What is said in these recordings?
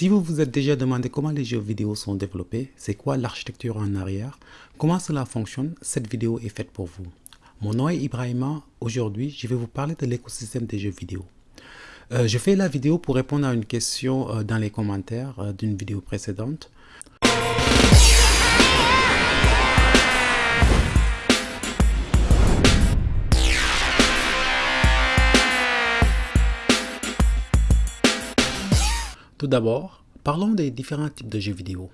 Si vous vous êtes déjà demandé comment les jeux vidéo sont développés, c'est quoi l'architecture en arrière, comment cela fonctionne, cette vidéo est faite pour vous. Mon nom est Ibrahima, aujourd'hui je vais vous parler de l'écosystème des jeux vidéo. Euh, je fais la vidéo pour répondre à une question euh, dans les commentaires euh, d'une vidéo précédente. Tout d'abord, parlons des différents types de jeux vidéo.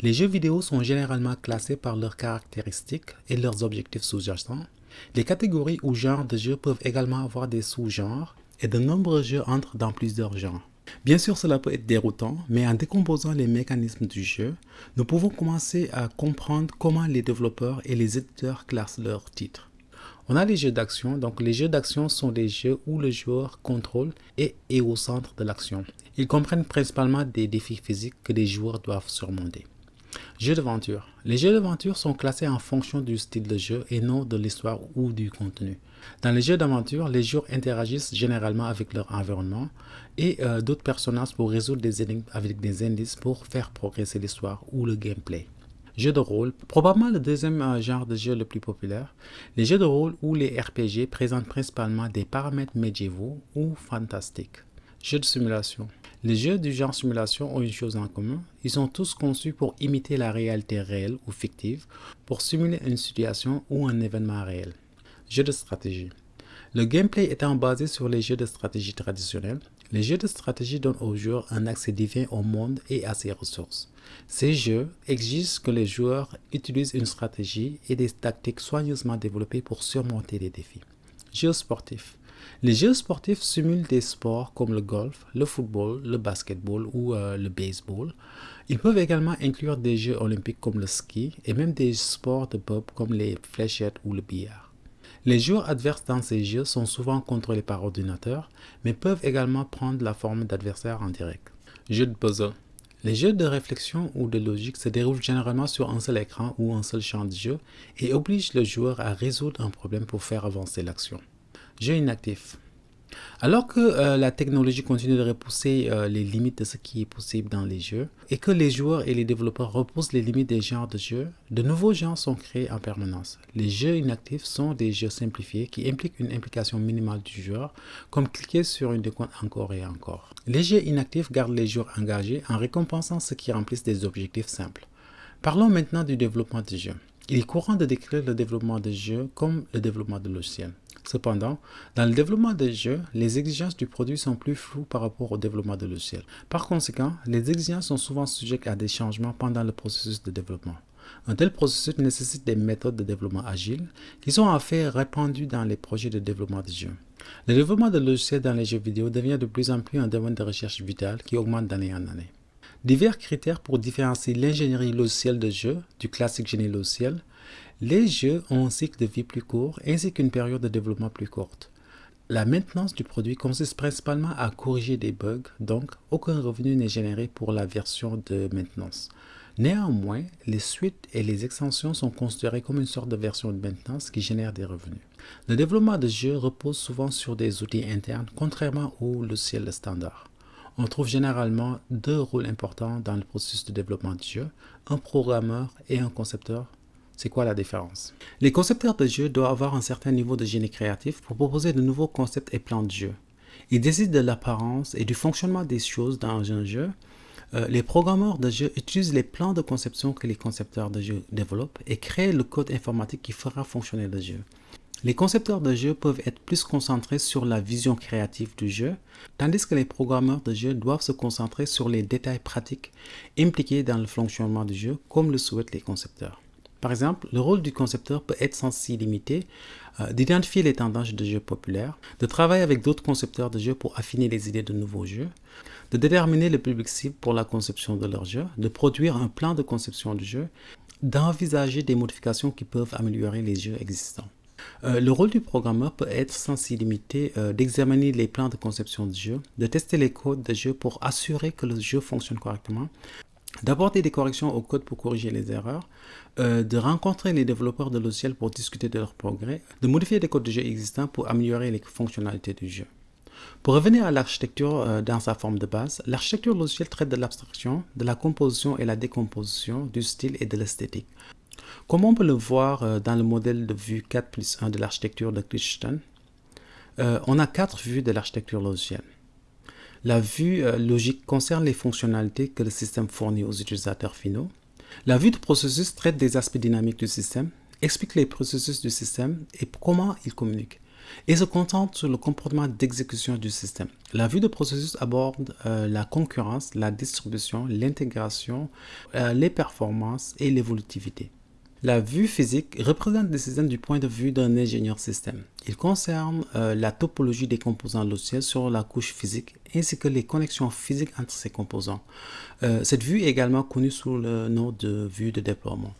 Les jeux vidéo sont généralement classés par leurs caractéristiques et leurs objectifs sous-jacents. Les catégories ou genres de jeux peuvent également avoir des sous-genres et de nombreux jeux entrent dans plusieurs genres. Bien sûr, cela peut être déroutant, mais en décomposant les mécanismes du jeu, nous pouvons commencer à comprendre comment les développeurs et les éditeurs classent leurs titres. On a les jeux d'action. Donc les jeux d'action sont des jeux où le joueur contrôle et est au centre de l'action. Ils comprennent principalement des défis physiques que les joueurs doivent surmonter. Jeux d'aventure. Les jeux d'aventure sont classés en fonction du style de jeu et non de l'histoire ou du contenu. Dans les jeux d'aventure, les joueurs interagissent généralement avec leur environnement et euh, d'autres personnages pour résoudre des énigmes avec des indices pour faire progresser l'histoire ou le gameplay. Jeux de rôle, probablement le deuxième euh, genre de jeu le plus populaire. Les jeux de rôle ou les RPG présentent principalement des paramètres médiévaux ou fantastiques. Jeux de simulation. Les jeux du genre simulation ont une chose en commun, ils sont tous conçus pour imiter la réalité réelle ou fictive, pour simuler une situation ou un événement réel. Jeux de stratégie. Le gameplay étant basé sur les jeux de stratégie traditionnels, les jeux de stratégie donnent aux joueurs un accès divin au monde et à ses ressources. Ces jeux exigent que les joueurs utilisent une stratégie et des tactiques soigneusement développées pour surmonter les défis. Jeux sportifs. Les jeux sportifs simulent des sports comme le golf, le football, le basketball ou euh, le baseball. Ils peuvent également inclure des jeux olympiques comme le ski et même des sports de pub comme les fléchettes ou le billard. Les joueurs adverses dans ces jeux sont souvent contrôlés par ordinateur, mais peuvent également prendre la forme d'adversaires en direct. Jeux de puzzle. Les jeux de réflexion ou de logique se déroulent généralement sur un seul écran ou un seul champ de jeu et obligent le joueur à résoudre un problème pour faire avancer l'action. Jeux inactifs. Alors que euh, la technologie continue de repousser euh, les limites de ce qui est possible dans les jeux et que les joueurs et les développeurs repoussent les limites des genres de jeux, de nouveaux genres sont créés en permanence. Les jeux inactifs sont des jeux simplifiés qui impliquent une implication minimale du joueur, comme cliquer sur une décompte encore et encore. Les jeux inactifs gardent les joueurs engagés en récompensant ceux qui remplissent des objectifs simples. Parlons maintenant du développement des jeux. Il est courant de décrire le développement des jeux comme le développement de logiciels. Cependant, dans le développement des jeux, les exigences du produit sont plus floues par rapport au développement de logiciel. Par conséquent, les exigences sont souvent sujettes à des changements pendant le processus de développement. Un tel processus nécessite des méthodes de développement agiles qui sont en fait répandues dans les projets de développement de jeux. Le développement de logiciels dans les jeux vidéo devient de plus en plus un domaine de recherche vital qui augmente d'année en année. Divers critères pour différencier l'ingénierie logicielle de jeu du classique génie logiciel les jeux ont un cycle de vie plus court ainsi qu'une période de développement plus courte. La maintenance du produit consiste principalement à corriger des bugs, donc aucun revenu n'est généré pour la version de maintenance. Néanmoins, les suites et les extensions sont considérées comme une sorte de version de maintenance qui génère des revenus. Le développement de jeux repose souvent sur des outils internes, contrairement au logiciel standard. On trouve généralement deux rôles importants dans le processus de développement du jeu, un programmeur et un concepteur c'est quoi la différence? Les concepteurs de jeux doivent avoir un certain niveau de génie créatif pour proposer de nouveaux concepts et plans de jeu. Ils décident de l'apparence et du fonctionnement des choses dans un jeu. Euh, les programmeurs de jeux utilisent les plans de conception que les concepteurs de jeux développent et créent le code informatique qui fera fonctionner le jeu. Les concepteurs de jeux peuvent être plus concentrés sur la vision créative du jeu, tandis que les programmeurs de jeux doivent se concentrer sur les détails pratiques impliqués dans le fonctionnement du jeu, comme le souhaitent les concepteurs. Par exemple, le rôle du concepteur peut être limiter euh, d'identifier les tendances de jeux populaires, de travailler avec d'autres concepteurs de jeux pour affiner les idées de nouveaux jeux, de déterminer le public cible pour la conception de leur jeu, de produire un plan de conception du jeu, d'envisager des modifications qui peuvent améliorer les jeux existants. Euh, le rôle du programmeur peut être limiter euh, d'examiner les plans de conception du jeu, de tester les codes de jeu pour assurer que le jeu fonctionne correctement, d'apporter des corrections au code pour corriger les erreurs, euh, de rencontrer les développeurs de logiciels pour discuter de leurs progrès, de modifier les codes de jeu existants pour améliorer les fonctionnalités du jeu. Pour revenir à l'architecture euh, dans sa forme de base, l'architecture logicielle traite de l'abstraction, de la composition et la décomposition, du style et de l'esthétique. Comme on peut le voir euh, dans le modèle de vue 4 plus 1 de l'architecture de euh, on a quatre vues de l'architecture logicielle. La vue logique concerne les fonctionnalités que le système fournit aux utilisateurs finaux. La vue de processus traite des aspects dynamiques du système, explique les processus du système et comment ils communiquent et se concentre sur le comportement d'exécution du système. La vue de processus aborde euh, la concurrence, la distribution, l'intégration, euh, les performances et l'évolutivité. La vue physique représente le système du point de vue d'un ingénieur système. Il concerne euh, la topologie des composants logiciels sur la couche physique ainsi que les connexions physiques entre ces composants. cette vue est également connue sous le nom de vue de déploiement.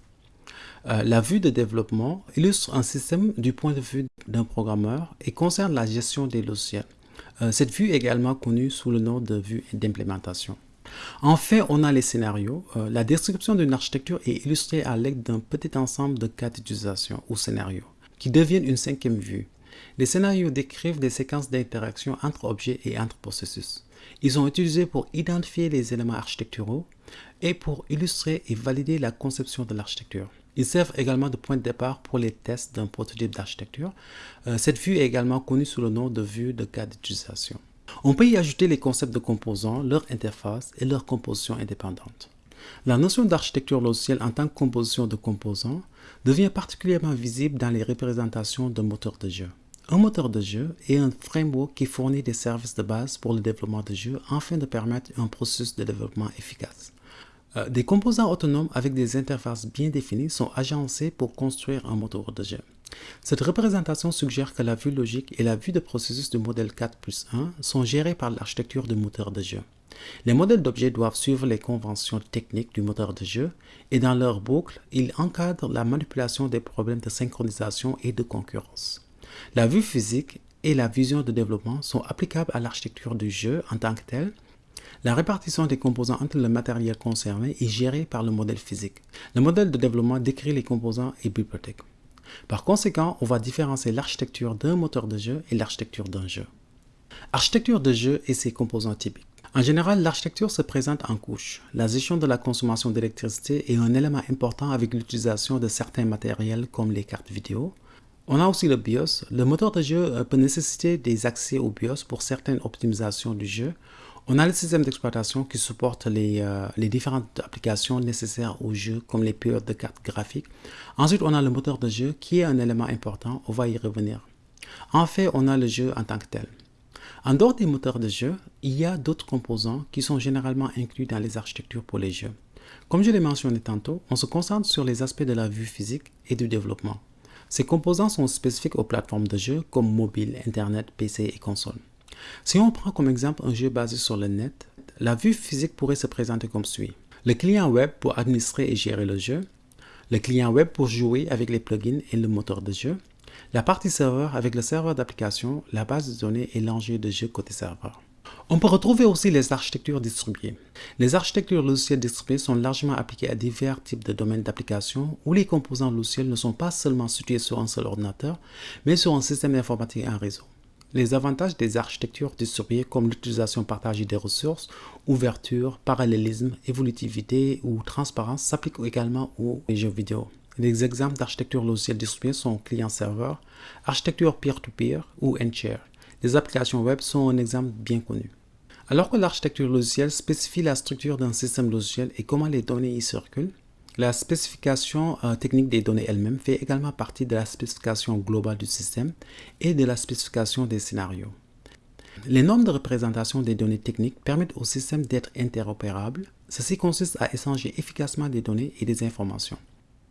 Euh, la vue de développement illustre un système du point de vue d'un programmeur et concerne la gestion des logiciels. Euh, cette vue est également connue sous le nom de vue d'implémentation. Enfin, on a les scénarios. Euh, la description d'une architecture est illustrée à l'aide d'un petit ensemble de cas d'utilisation ou scénarios, qui deviennent une cinquième vue. Les scénarios décrivent des séquences d'interaction entre objets et entre processus. Ils sont utilisés pour identifier les éléments architecturaux et pour illustrer et valider la conception de l'architecture. Ils servent également de point de départ pour les tests d'un prototype d'architecture. Euh, cette vue est également connue sous le nom de vue de cas d'utilisation. On peut y ajouter les concepts de composants, leur interface et leur composition indépendante. La notion d'architecture logicielle en tant que composition de composants devient particulièrement visible dans les représentations de moteurs de jeu. Un moteur de jeu est un framework qui fournit des services de base pour le développement de jeux afin de permettre un processus de développement efficace. Euh, des composants autonomes avec des interfaces bien définies sont agencés pour construire un moteur de jeu. Cette représentation suggère que la vue logique et la vue de processus du modèle 4 plus 1 sont gérées par l'architecture du moteur de jeu. Les modèles d'objets doivent suivre les conventions techniques du moteur de jeu et dans leur boucle, ils encadrent la manipulation des problèmes de synchronisation et de concurrence. La vue physique et la vision de développement sont applicables à l'architecture du jeu en tant que telle la répartition des composants entre le matériel concerné est gérée par le modèle physique. Le modèle de développement décrit les composants et bibliothèques. Par conséquent, on va différencier l'architecture d'un moteur de jeu et l'architecture d'un jeu. Architecture de jeu et ses composants typiques. En général, l'architecture se présente en couches. La gestion de la consommation d'électricité est un élément important avec l'utilisation de certains matériels comme les cartes vidéo. On a aussi le BIOS. Le moteur de jeu peut nécessiter des accès au BIOS pour certaines optimisations du jeu on a le système d'exploitation qui supporte euh, les, différentes applications nécessaires au jeu, comme les périodes de cartes graphiques. Ensuite, on a le moteur de jeu qui est un élément important, on va y revenir. En fait, on a le jeu en tant que tel. En dehors des moteurs de jeu, il y a d'autres composants qui sont généralement inclus dans les architectures pour les jeux. Comme je l'ai mentionné tantôt, on se concentre sur les aspects de la vue physique et du développement. Ces composants sont spécifiques aux plateformes de jeu comme mobile, internet, PC et console. Si on prend comme exemple un jeu basé sur le net, la vue physique pourrait se présenter comme suit. Le client web pour administrer et gérer le jeu, le client web pour jouer avec les plugins et le moteur de jeu, la partie serveur avec le serveur d'application, la base de données et l'enjeu de jeu côté serveur. On peut retrouver aussi les architectures distribuées. Les architectures logicielles distribuées sont largement appliquées à divers types de domaines d'application où les composants logiciels ne sont pas seulement situés sur un seul ordinateur, mais sur un système informatique et un réseau. Les avantages des architectures distribuées comme l'utilisation partagée des ressources, ouverture, parallélisme, évolutivité ou transparence s'appliquent également aux jeux vidéo. Les exemples d'architecture logicielle distribuée sont client-serveur, architecture peer-to-peer ou n-share. Les applications web sont un exemple bien connu. Alors que l'architecture logicielle spécifie la structure d'un système logiciel et comment les données y circulent, la spécification euh, technique des données elles-mêmes fait également partie de la spécification globale du système et de la spécification des scénarios. Les normes de représentation des données techniques permettent au système d'être interopérable. Ceci consiste à échanger efficacement des données et des informations.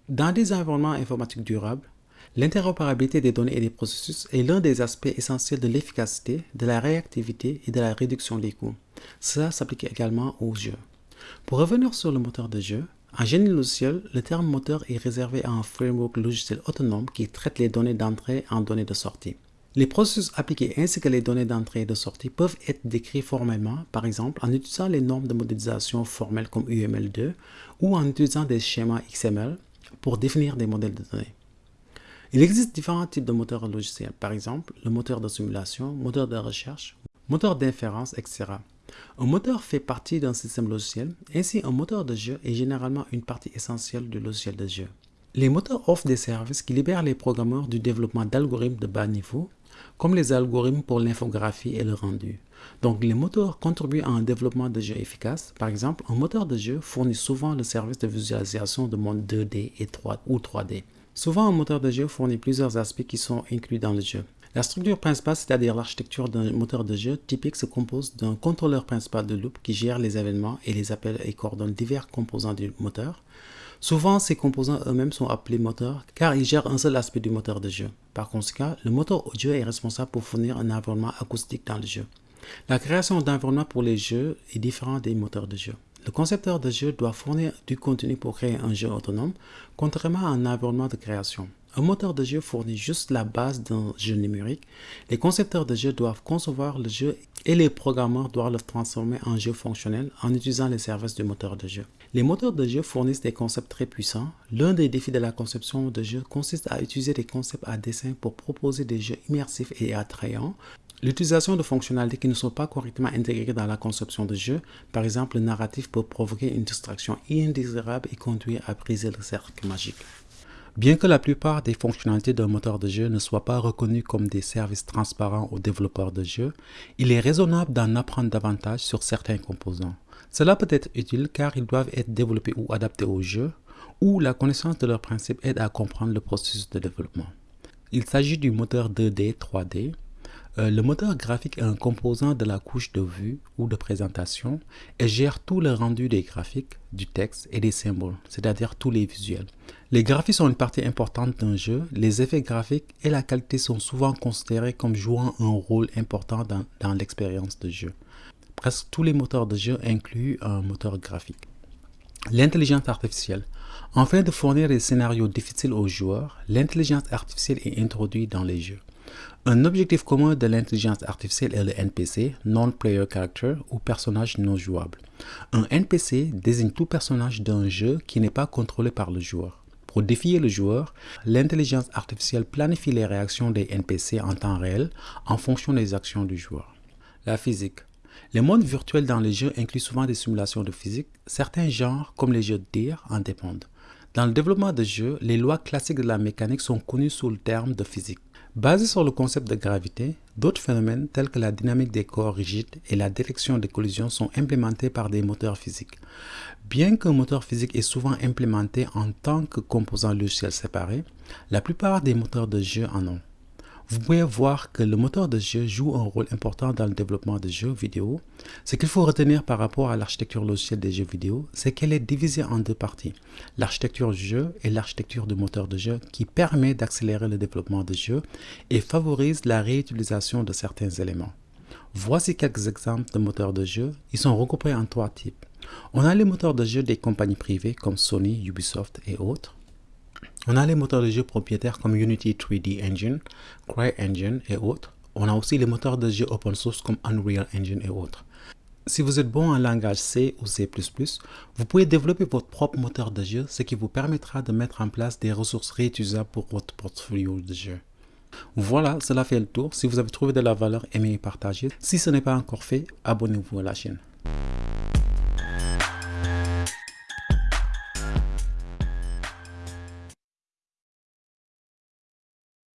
Dans des environnements informatiques durables, l'interopérabilité des données et des processus est l'un des aspects essentiels de l'efficacité, de la réactivité et de la réduction des coûts. Cela s'applique également aux jeux. Pour revenir sur le moteur de jeu, en génie logiciel, le terme moteur est réservé à un framework logiciel autonome qui traite les données d'entrée en données de sortie. Les processus appliqués ainsi que les données d'entrée et de sortie peuvent être décrits formellement, par exemple en utilisant les normes de modélisation formelles comme UML2 ou en utilisant des schémas XML pour définir des modèles de données. Il existe différents types de moteurs logiciels, par exemple le moteur de simulation, moteur de recherche moteur d'inférence, etc. Un moteur fait partie d'un système logiciel, ainsi un moteur de jeu est généralement une partie essentielle du logiciel de jeu. Les moteurs offrent des services qui libèrent les programmeurs du développement d'algorithmes de bas niveau, comme les algorithmes pour l'infographie et le rendu. Donc les moteurs contribuent à un développement de jeu efficace. Par exemple, un moteur de jeu fournit souvent le service de visualisation de monde 2D et 3 ou 3D. Souvent, un moteur de jeu fournit plusieurs aspects qui sont inclus dans le jeu. La structure principale, c'est-à-dire l'architecture d'un moteur de jeu typique, se compose d'un contrôleur principal de loop qui gère les événements et les appels et coordonne divers composants du moteur. Souvent, ces composants eux-mêmes sont appelés moteurs car ils gèrent un seul aspect du moteur de jeu. Par conséquent, le moteur audio est responsable pour fournir un environnement acoustique dans le jeu. La création d'environnement pour les jeux est différente des moteurs de jeu. Le concepteur de jeu doit fournir du contenu pour créer un jeu autonome, contrairement à un environnement de création. Un moteur de jeu fournit juste la base d'un jeu numérique. Les concepteurs de jeu doivent concevoir le jeu et les programmeurs doivent le transformer en jeu fonctionnel en utilisant les services du moteur de jeu. Les moteurs de jeu fournissent des concepts très puissants. L'un des défis de la conception de jeu consiste à utiliser des concepts à dessin pour proposer des jeux immersifs et attrayants. L'utilisation de fonctionnalités qui ne sont pas correctement intégrées dans la conception de jeu, par exemple le narratif peut provoquer une distraction indésirable et conduire à briser le cercle magique. Bien que la plupart des fonctionnalités d'un moteur de jeu ne soient pas reconnues comme des services transparents aux développeurs de jeux, il est raisonnable d'en apprendre davantage sur certains composants. Cela peut être utile car ils doivent être développés ou adaptés au jeu, ou la connaissance de leurs principes aide à comprendre le processus de développement. Il s'agit du moteur 2D 3D, euh, le moteur graphique est un composant de la couche de vue ou de présentation et gère tout le rendu des graphiques, du texte et des symboles, c'est-à-dire tous les visuels. Les graphiques sont une partie importante d'un jeu. Les effets graphiques et la qualité sont souvent considérés comme jouant un rôle important dans, dans l'expérience de jeu. Presque tous les moteurs de jeu incluent un moteur graphique. L'intelligence artificielle. Afin de fournir des scénarios difficiles aux joueurs, l'intelligence artificielle est introduite dans les jeux. Un objectif commun de l'intelligence artificielle est le NPC, Non-Player Character, ou personnage non jouable. Un NPC désigne tout personnage d'un jeu qui n'est pas contrôlé par le joueur. Pour défier le joueur, l'intelligence artificielle planifie les réactions des NPC en temps réel en fonction des actions du joueur. La physique. Les mondes virtuels dans les jeux incluent souvent des simulations de physique. Certains genres, comme les jeux de tir, en dépendent. Dans le développement de jeux, les lois classiques de la mécanique sont connues sous le terme de physique. Basé sur le concept de gravité, d'autres phénomènes tels que la dynamique des corps rigides et la détection des collisions sont implémentés par des moteurs physiques. Bien qu'un moteur physique est souvent implémenté en tant que composant logiciel séparé, la plupart des moteurs de jeu en ont. Vous pouvez voir que le moteur de jeu joue un rôle important dans le développement de jeux vidéo. Ce qu'il faut retenir par rapport à l'architecture logicielle des jeux vidéo, c'est qu'elle est divisée en deux parties. L'architecture du jeu et l'architecture du moteur de jeu qui permet d'accélérer le développement de jeu et favorise la réutilisation de certains éléments. Voici quelques exemples de moteurs de jeu. Ils sont regroupés en trois types. On a les moteurs de jeu des compagnies privées comme Sony, Ubisoft et autres. On a les moteurs de jeu propriétaires comme Unity 3D Engine, CryEngine et autres. On a aussi les moteurs de jeu open source comme Unreal Engine et autres. Si vous êtes bon en langage C ou C++, vous pouvez développer votre propre moteur de jeu, ce qui vous permettra de mettre en place des ressources réutilisables pour votre portfolio de jeu. Voilà, cela fait le tour. Si vous avez trouvé de la valeur, aimez et partagez. Si ce n'est pas encore fait, abonnez-vous à la chaîne.